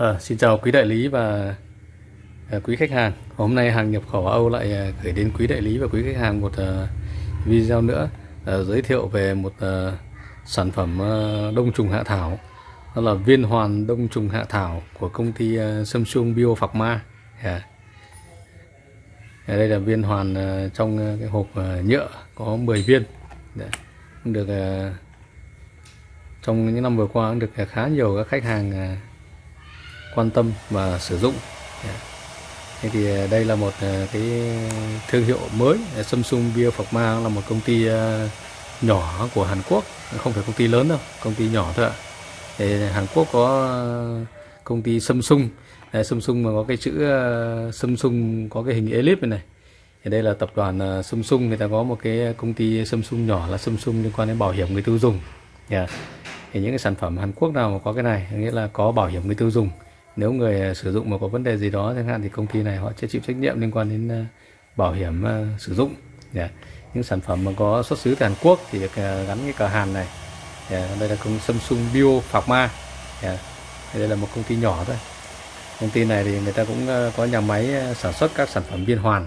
À, xin chào quý đại lý và à, quý khách hàng. Hôm nay hàng nhập khẩu Âu lại à, gửi đến quý đại lý và quý khách hàng một à, video nữa à, giới thiệu về một à, sản phẩm à, đông trùng hạ thảo. Đó là viên hoàn đông trùng hạ thảo của công ty à, Samsung Bio Pharma. Yeah. Dạ. À, dạ, đây là viên hoàn à, trong à, cái hộp à, nhựa có 10 viên. Dạ, Đấy. Được à, trong những năm vừa qua cũng được khá nhiều các khách hàng à, quan tâm và sử dụng. Dạ. Thế thì à, đây là một à, cái thương hiệu mới. Samsung Biopharma là một công ty à, nhỏ của Hàn Quốc. Không phải công ty lớn đâu, công ty nhỏ thôi ạ. Thì Hàn Quốc có công ty Samsung. Samsung mà có cái chữ Samsung có cái hình elip này này. Thì đây là tập đoàn Samsung. Người ta có một cái công ty Samsung nhỏ là Samsung liên quan đến bảo hiểm người tiêu dùng. Yeah. thì những cái sản phẩm Hàn Quốc nào mà có cái này, nghĩa là có bảo hiểm người tiêu dùng nếu người à, sử dụng mà có vấn đề gì đó chẳng hạn thì công ty này họ sẽ chịu trách nhiệm liên quan đến à, bảo hiểm à, sử dụng yeah. những sản phẩm mà có xuất xứ từ Hàn Quốc thì được gắn cái cờ Hàn này yeah. đây là công Samsung Bio Pharma yeah. Dạ. đây là một công ty nhỏ thôi công ty này thì người ta cũng có nhà máy sản xuất các sản phẩm biên hoàn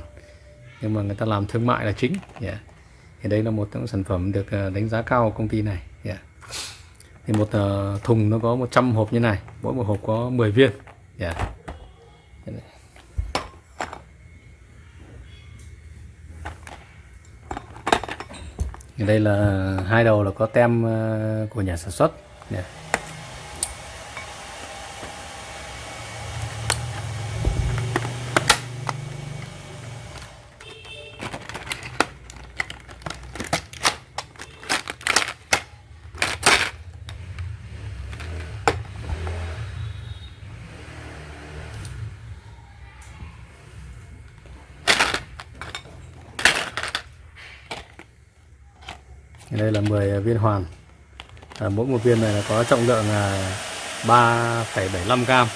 nhưng mà người ta làm thương mại là chính yeah. thì đây là một trong sản phẩm được đánh giá cao của công ty này thì một uh, thùng nó có 100 hộp như này mỗi một hộp có 10 viên yeah. đây là ờ, hai đầu là có tem uh, của nhà sản xuất yeah. Đây là 10 viên hoàn à, mỗi một viên này là có trọng lượng là 3,75 gram.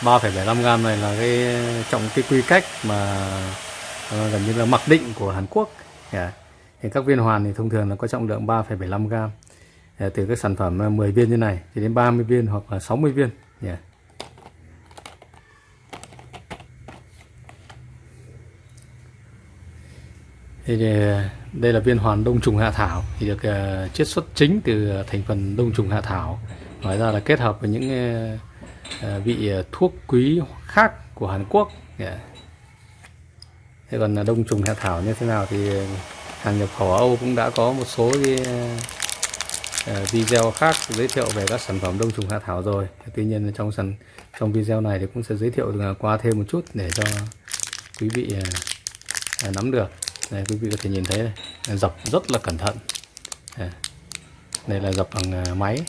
3,75 gram này là cái trọng cái quy cách mà à, gần như là mặc định của Hàn Quốc. Yeah. thì các viên hoàn thì thông thường là có trọng lượng 3,75 gram. À, từ các sản phẩm à, 10 viên như này thì đến 30 viên hoặc là 60 viên. Yeah. thì thì đây là viên hoàn đông trùng hạ thảo thì được uh, chiết xuất chính từ thành phần đông trùng hạ thảo. Ngoài ra là kết hợp với những uh, vị thuốc quý khác của Hàn Quốc. Yeah. thế còn đông trùng hạ thảo như thế nào thì hàng nhập khẩu Âu cũng đã có một số cái, uh, video khác giới thiệu về các sản phẩm đông trùng hạ thảo rồi. Tuy nhiên trong sản trong video này thì cũng sẽ giới thiệu qua thêm một chút để cho quý vị uh, nắm được đây quý vị có thể nhìn thấy đây. dập rất là cẩn thận. Đây. Là dập bằng à, máy.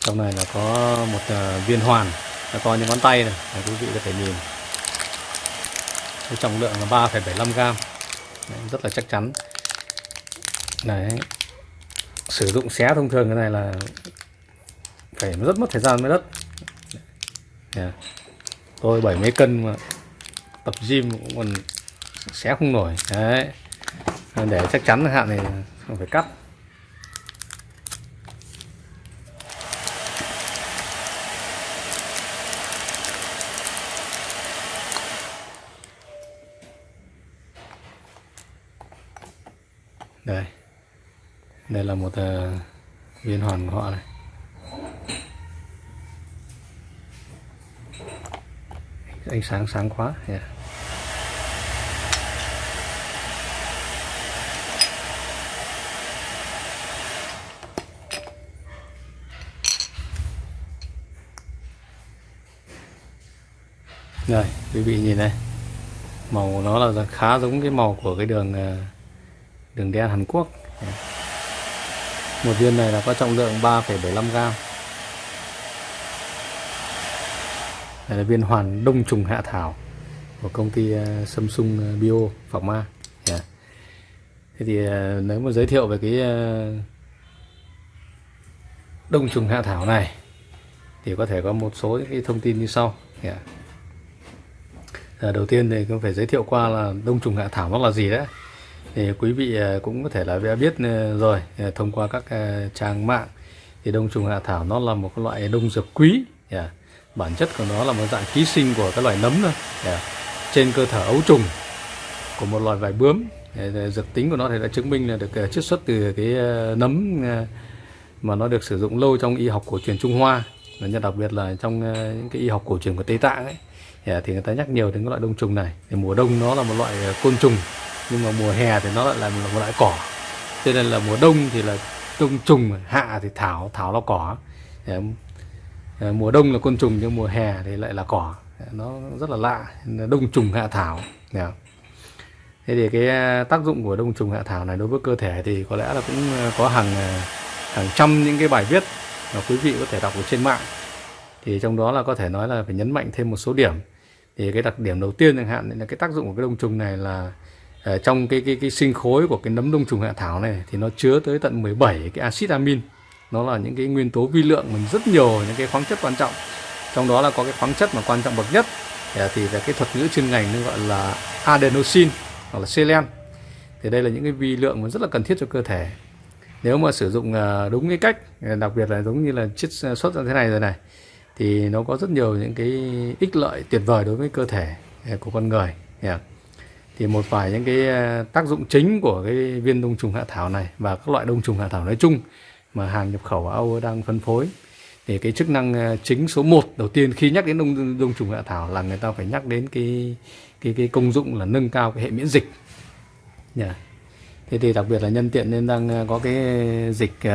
Trong này là có một à, viên hoàn. Là to như ngón tay này. Đây, quý vị có thể nhìn. Cái trọng lượng là 3,75 gram. Đấy, rất là chắc chắn. Đấy. sử dụng xé thông thường cái này là phải rất mất thời gian mới đất yeah. tôi bảy mấy cân mà tập gym cũng còn xé không nổi đấy. Để chắc chắn hạn này không phải cắt. Đây. Đây là một uh, viên hoàn của họ này. Ánh sáng sáng quá. Yeah. Đây, quý vị nhìn này. Màu nó là khá giống cái màu của cái đường ờ, đường đen Hàn Quốc. Một viên này là có trọng lượng 3,75 gram. Đây là viên hoàn đông trùng hạ thảo của công ty ờ, Samsung ờ, Bio Pharma yeah. Dạ. Thế thì nếu mà giới thiệu về cái đông trùng hạ thảo này thì có thể có một số những cái thông tin như sau. Yeah. À, đầu tiên thì cũng phải giới thiệu qua là đông trùng hạ thảo nó là gì đấy. Thì quý vị ờ, cũng có thể là đã biết ờ, rồi thông qua các trang mạng thì đông trùng hạ thảo nó là một loại đông dược quý. Yeah. bản chất của nó là một dạng ký sinh của các loài nấm thôi. Yeah. trên cơ thể ấu trùng của một loài vải bướm. Dạ, dược tính của nó thì đã chứng minh là được chiết xuất từ cái nấm mà nó được sử dụng lâu trong y học cổ truyền Trung Hoa. Và đặc biệt là trong những cái y học cổ truyền của Tây Tạng ấy. À, thì người ta nhắc nhiều đến cái loại đông trùng này. Thì mùa đông nó là một loại à, côn trùng, nhưng mà mùa hè thì nó lại là một loại cỏ. Cho nên là mùa đông thì là đông trùng, hạ thì thảo thảo là cỏ. À, mùa đông là côn trùng, nhưng mùa hè thì lại là cỏ. Nó rất là lạ đông trùng, hạ thảo. Thế thì cái tác dụng của đông trùng, hạ thảo này đối với cơ thể thì có lẽ là cũng có hàng hàng trăm những cái bài viết mà quý vị có thể đọc ở trên mạng. Thì trong đó là có thể nói là phải nhấn mạnh thêm một số điểm thì cái đặc điểm đầu tiên chẳng hạn là cái tác dụng của cái đông trùng này là ờ, trong cái cái cái sinh khối của cái nấm đông trùng hạ thảo này thì nó chứa tới tận 17 cái axit amin. Nó là những cái nguyên tố vi lượng mình rất nhiều, những cái khoáng chất quan trọng. Trong đó là có cái khoáng chất mà quan trọng bậc nhất ờ, thì là cái thuật ngữ chuyên ngành nó gọi là adenosine hoặc là selen thì đây là những cái vi lượng mà rất là cần thiết cho cơ thể. Nếu mà sử dụng ờ, đúng cái cách, đặc biệt là giống như là chiết xuất ra thế này rồi này thì nó có rất nhiều những cái ích lợi tuyệt vời đối với cơ thể à, của con người thì một vài những cái à, tác dụng chính của cái viên đông trùng hạ thảo này và các loại đông trùng hạ thảo nói chung mà hàng nhập khẩu Âu đang phân phối thì cái chức năng à, chính số 1 đầu tiên khi nhắc đến đông đông trùng hạ thảo là người ta phải nhắc đến cái cái cái công dụng là nâng cao cái hệ miễn dịch yeah. thế thì đặc biệt là nhân tiện nên đang có cái dịch uh,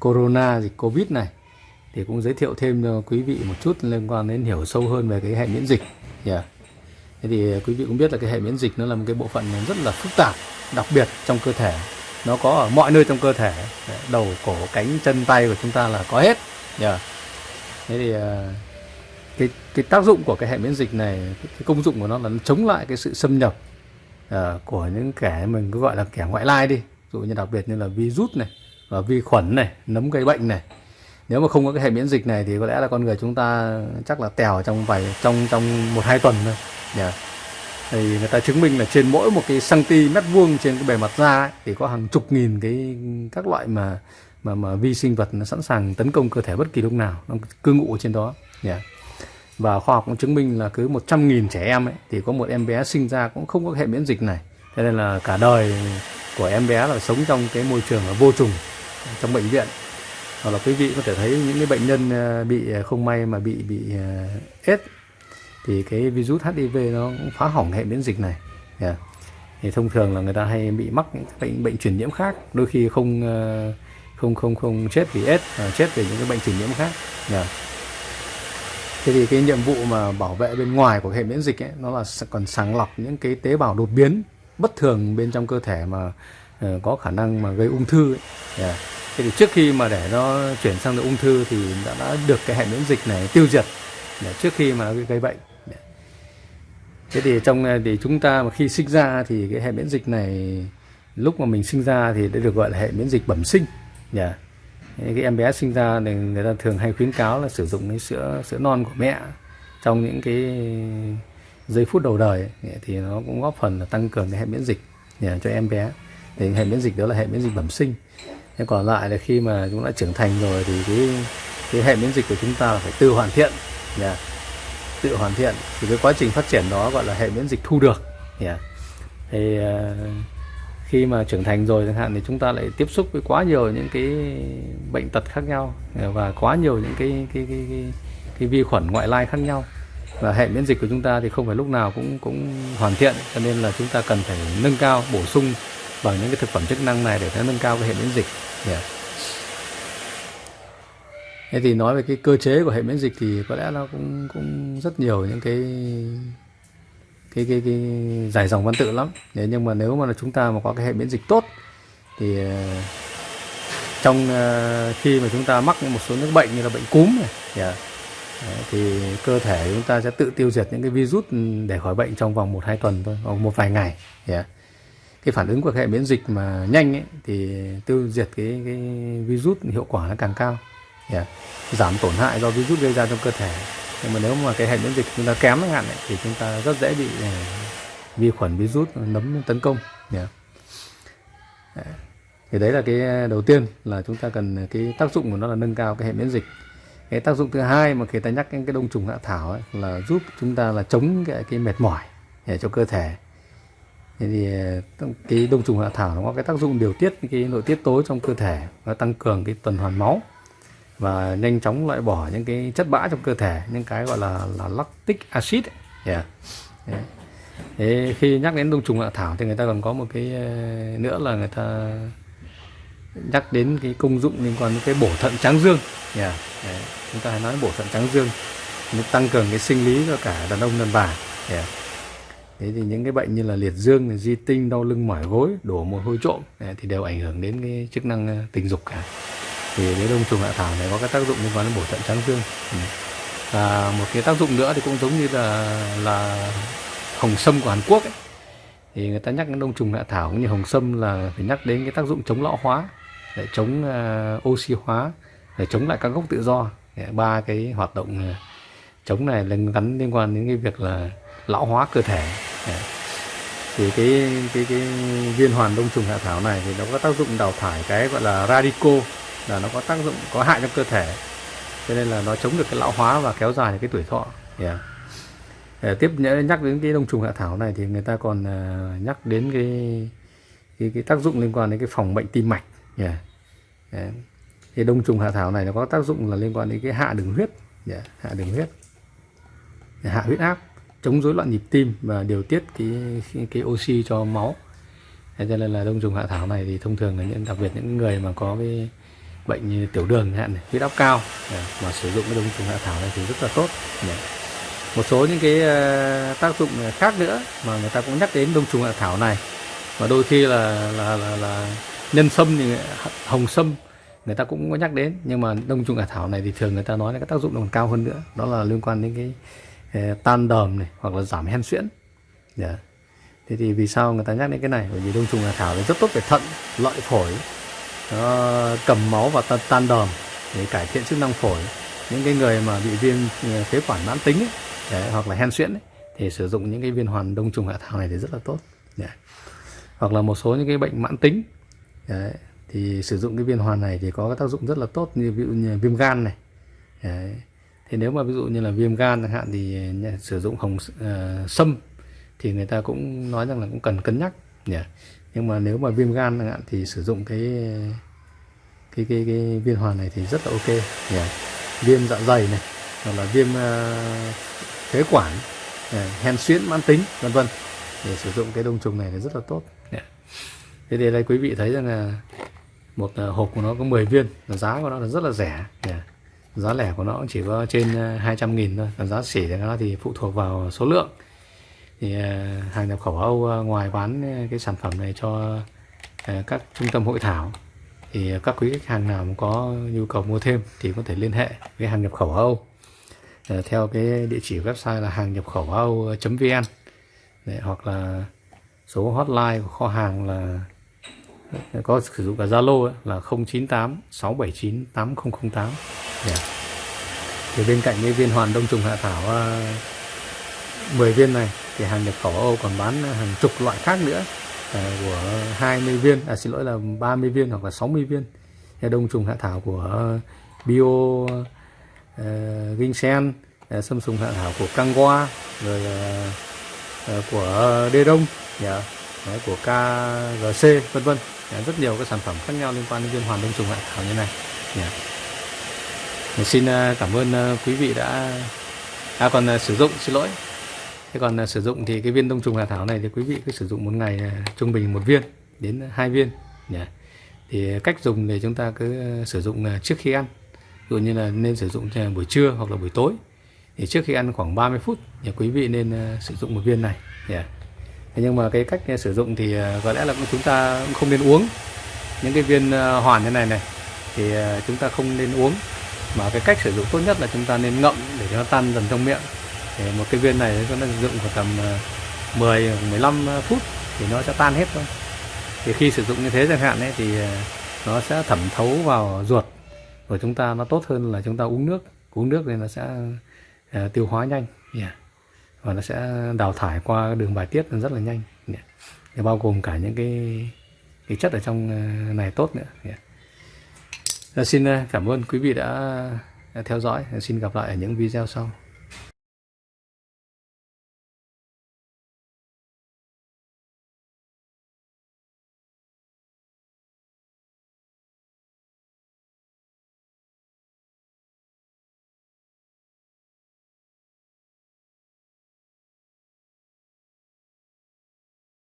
corona dịch covid này thì cũng giới thiệu thêm cho quý vị một chút liên quan đến hiểu sâu hơn về cái hệ miễn dịch. Yeah. thế thì ờ, quý vị cũng biết là cái hệ miễn dịch nó là một cái bộ phận rất là phức tạp đặc biệt trong cơ thể. Nó có ở mọi nơi trong cơ thể. Dạ, đầu cổ cánh chân tay của chúng ta là có hết. Yeah. thế thì ờ, cái cái tác dụng của cái hệ miễn dịch này cái công dụng của nó là chống lại cái sự xâm nhập uh, của những kẻ mình cứ gọi là kẻ ngoại lai đi. Ví dụ như đặc biệt như là virus này và vi khuẩn này nấm gây bệnh này nếu mà không có cái hệ miễn dịch này thì có lẽ là con người chúng ta chắc là tèo trong vài trong trong một hai tuần thôi. Yeah. thì người ta chứng minh là trên mỗi một cái cm vuông trên cái bề mặt da ấy, thì có hàng chục nghìn cái các loại mà mà mà vi sinh vật nó sẵn sàng tấn công cơ thể bất kỳ lúc nào. Nó cư ngụ trên đó. Yeah và khoa học cũng chứng minh là cứ 100.000 trẻ em ấy, thì có một em bé sinh ra cũng không có hệ miễn dịch này. Thế nên là cả đời của em bé là sống trong cái môi trường là vô trùng trong bệnh viện hoặc là quý vị có thể thấy những cái bệnh nhân ờ, bị ờ, không may mà bị bị ờ, ết thì cái virus HIV nó cũng phá hỏng hệ miễn dịch này yeah. thì thông thường là người ta hay bị mắc những bệnh bệnh truyền nhiễm khác đôi khi không không không không chết vì ết mà chết vì những cái bệnh truyền nhiễm khác yeah thế thì cái nhiệm vụ mà bảo vệ bên ngoài của hệ miễn dịch ấy, nó là còn sàng lọc những cái tế bào đột biến bất thường bên trong cơ thể mà uh, có khả năng mà gây ung thư ấy. Yeah thế thì trước khi mà để nó chuyển sang được ung thư thì đã, đã được cái hệ miễn dịch này tiêu diệt để trước khi mà gây bệnh. Thế thì trong thì chúng ta mà khi sinh ra thì cái hệ miễn dịch này lúc mà mình sinh ra thì đã được gọi là hệ miễn dịch bẩm sinh. Dạ. Yeah cái em bé sinh ra thì người ta thường hay khuyến cáo là sử dụng cái sữa sữa non của mẹ trong những cái giây phút đầu đời ấy, thì nó cũng góp phần là tăng cường cái hệ miễn dịch dạ, cho em bé. Thì hệ miễn dịch đó là hệ miễn dịch bẩm sinh thế còn lại là khi mà chúng đã trưởng thành rồi thì cái cái hệ miễn dịch của chúng ta là phải tự hoàn thiện yeah. tự hoàn thiện thì cái quá trình phát triển đó gọi là hệ miễn dịch thu được yeah. thì uh, khi mà trưởng thành rồi chẳng hạn thì chúng ta lại tiếp xúc với quá nhiều những cái bệnh tật khác nhau ờ, và quá nhiều những cái cái cái, cái, cái vi khuẩn ngoại lai khác nhau và hệ miễn dịch của chúng ta thì không phải lúc nào cũng cũng hoàn thiện cho nên là chúng ta cần phải nâng cao bổ sung bằng những cái thực phẩm chức năng này để nó nâng cao cái hệ miễn dịch yeah. Thế thì nói về cái cơ chế của hệ miễn dịch thì có lẽ nó cũng cũng rất nhiều những cái cái cái cái dài dòng văn tự lắm thế nhưng mà nếu mà là chúng ta mà có cái hệ miễn dịch tốt thì ờ, trong ờ, khi mà chúng ta mắc một số những bệnh như là bệnh cúm này yeah, Đấy, thì cơ thể chúng ta sẽ tự tiêu diệt những cái virus để khỏi bệnh trong vòng một hai tuần thôi hoặc một vài ngày yeah cái phản ứng của hệ miễn dịch mà nhanh ấy, thì tiêu diệt cái, cái virus hiệu quả nó càng cao. Yeah. giảm tổn hại do virus gây ra trong cơ thể. Nhưng mà nếu mà cái hệ miễn dịch chúng ta kém chẳng hạn thì chúng ta rất dễ bị uh, vi khuẩn virus nấm tấn công. Yeah. thì đấy là cái đầu tiên là chúng ta cần cái tác dụng của nó là nâng cao cái hệ miễn dịch. Cái tác dụng thứ hai mà khi ta nhắc đến cái đông trùng hạ thảo ấy, là giúp chúng ta là chống cái, cái mệt mỏi để cho cơ thể thế thì ờ, cái đông trùng hạ thảo nó có cái tác dụng điều tiết cái nội tiết tố trong cơ thể và tăng cường cái tuần hoàn máu và nhanh chóng loại bỏ những cái chất bã trong cơ thể, những cái gọi là là lactic acid yeah. Yeah. Thế khi nhắc đến đông trùng hạ thảo thì người ta còn có một cái ờ, nữa là người ta nhắc đến cái công dụng liên quan đến cái bổ thận tráng dương yeah. Đấy. chúng ta hay nói bổ thận tráng dương, nó tăng cường cái sinh lý cho cả đàn ông, đàn bà yeah thế thì những cái bệnh như là liệt dương di tinh đau lưng mỏi gối đổ mồ hôi trộm thì đều ảnh hưởng đến cái chức năng ờ, tình dục cả. Thì cái đông trùng hạ thảo này có cái tác dụng liên quan đến bổ thận tráng dương ừ. và một cái tác dụng nữa thì cũng giống như là là hồng sâm của Hàn Quốc ấy. thì người ta nhắc đến đông trùng hạ thảo cũng như hồng sâm là phải nhắc đến cái tác dụng chống lão hóa để chống uh, oxy hóa để chống lại các gốc tự do. Ba cái hoạt động ờ, chống này là gắn liên quan đến cái việc là lão hóa cơ thể thì cái cái cái viên hoàn đông trùng hạ thảo này thì nó có tác dụng đào thải cái gọi là radico là nó có tác dụng có hại cho cơ thể cho nên là nó chống được cái lão hóa và kéo dài cái tuổi thọ yeah. Để tiếp nhắc đến cái đông trùng hạ thảo này thì người ta còn ờ, nhắc đến cái, cái cái tác dụng liên quan đến cái phòng bệnh tim mạch yeah. Yeah. Thì đông trùng hạ thảo này nó có tác dụng là liên quan đến cái hạ đường huyết yeah. hạ đường huyết hạ huyết áp chống rối loạn nhịp tim và điều tiết cái cái, oxy cho máu. Thế cho nên là đông trùng hạ thảo này thì thông thường là những đặc biệt những người mà có cái bệnh như tiểu đường hạn này, huyết áp cao à, mà sử dụng cái đông trùng hạ thảo này thì rất là tốt. Dạ. Một số những cái ờ, tác dụng khác nữa mà người ta cũng nhắc đến đông trùng hạ thảo này và đôi khi là là là, là nhân sâm thì hồng sâm người ta cũng có nhắc đến nhưng mà đông trùng hạ thảo này thì thường người ta nói là cái tác dụng còn cao hơn nữa đó là liên quan đến cái tan đờm này hoặc là giảm hen suyễn yeah. Thế thì vì sao người ta nhắc đến cái này bởi vì đông trùng hạ thảo nó rất tốt về thận lợi phổi nó cầm máu và tan đờm để cải thiện chức năng phổi những cái người mà bị viêm ừ, phế quản mãn tính ấy, đấy, hoặc là hen suyễn ấy, thì sử dụng những cái viên hoàn đông trùng hạ thảo này thì rất là tốt yeah. hoặc là một số những cái bệnh mãn tính đấy, thì sử dụng cái viên hoàn này thì có cái tác dụng rất là tốt như ví dụ như viêm gan này đấy thì nếu mà ví dụ như là viêm gan chẳng hạn thì sử dụng hồng uh, sâm thì người ta cũng nói rằng là cũng cần cân nhắc nhỉ nhưng mà nếu mà viêm gan chẳng hạn thì sử dụng cái cái cái, cái viên hoàn này thì rất là ok nhỉ viêm dạ dày này hoặc là viêm uh, phế quản ờ, hen suyễn mãn tính vân vân để sử dụng cái đông trùng này thì rất là tốt yeah. thế thì đây quý vị thấy rằng là một hộp của nó có 10 viên giá của nó là rất là rẻ yeah giá lẻ của nó chỉ có trên ờ, 200 nghìn thôi. Còn giá xỉ thì nó thì phụ thuộc vào số lượng. Thì ờ, hàng nhập khẩu Âu ờ, ngoài bán cái sản phẩm này cho các trung tâm hội thảo, thì các quý khách hàng nào có nhu cầu mua thêm thì có thể liên hệ với hàng nhập khẩu Âu. Theo cái địa chỉ website là hàng nhập khẩu Âu.vn hoặc là số hotline của kho hàng là có sử dụng cả Zalo là 098 679 8008 yeah. thì bên cạnh cái viên hoàn đông trùng hạ thảo ờ, 10 viên này thì hàng nhập khẩu Âu còn bán hàng chục loại khác nữa uh, của 20 viên à xin lỗi là 30 viên hoặc là 60 viên thì đông trùng hạ thảo của ờ, bio uh, ginseng uh, sâm sùng hạ thảo của Kangwa rồi uh, uh, của Đê Đông yeah, đấy, của KGC vân vân yeah, rất nhiều các sản phẩm khác nhau liên quan đến viên hoàn đông trùng hạ thảo như này yeah xin ờ, cảm ơn ờ, quý vị đã à còn ờ, sử dụng, xin lỗi. Thế còn sử dụng thì cái viên đông trùng hạ thảo này thì quý vị cứ sử dụng một ngày trung bình một viên đến hai viên nhỉ. Thì cách dùng thì chúng ta cứ sử dụng trước khi ăn. Ví dụ như là nên sử dụng buổi trưa hoặc là buổi tối. Thì trước khi ăn khoảng 30 phút thì quý vị nên sử dụng một viên này nhỉ. Thế nhưng mà cái cách sử dụng thì có lẽ là chúng ta cũng không nên uống những cái viên hoàn như này này. Thì chúng ta không nên uống mà cái cách sử dụng tốt nhất là chúng ta nên ngậm để cho nó tan dần trong miệng để một cái viên này chúng ta sử dụng khoảng tầm ờ, 10-15 ờ, phút thì nó sẽ tan hết thôi thì khi sử dụng như thế chẳng hạn ấy thì ờ, nó sẽ thẩm thấu vào ruột của chúng ta nó tốt hơn là chúng ta uống nước uống nước thì nó sẽ uh, tiêu hóa nhanh yeah. và nó sẽ đào thải qua đường bài tiết rất là nhanh yeah. bao gồm cả những cái cái chất ở trong này tốt nữa yeah. Dạ, xin ờ, cảm ơn quý vị đã ờ, theo dõi. Dạ, xin gặp lại ở những video sau.